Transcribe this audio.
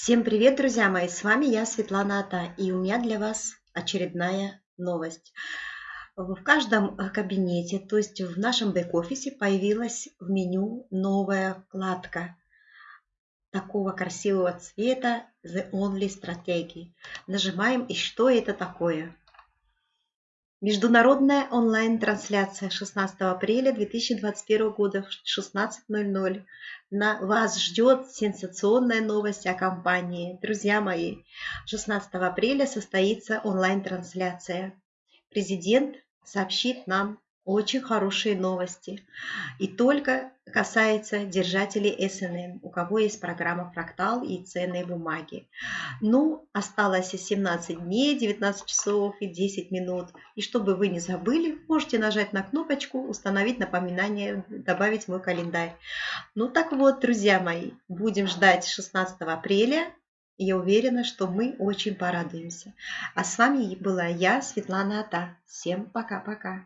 Всем привет, друзья мои! С вами я, Светлана Ата, и у меня для вас очередная новость. В каждом э, кабинете, то есть в нашем бэк-офисе, появилась в меню новая вкладка такого красивого цвета The Only Strategy. Нажимаем, и что это такое? Международная онлайн-трансляция 16 апреля 2021 года в 16.00. На вас ждет сенсационная новость о компании. Друзья мои, 16 апреля состоится онлайн-трансляция. Президент сообщит нам очень хорошие новости. И только касается держателей SNM, у кого есть программа Фрактал и ценные бумаги. Ну, осталось 17 дней, 19 часов и 10 минут. И чтобы вы не забыли, можете нажать на кнопочку «Установить напоминание», добавить мой календарь. Ну так вот, друзья мои, будем ждать 16 апреля. Я уверена, что мы очень порадуемся. А с вами была я, Светлана Ата. Всем пока-пока.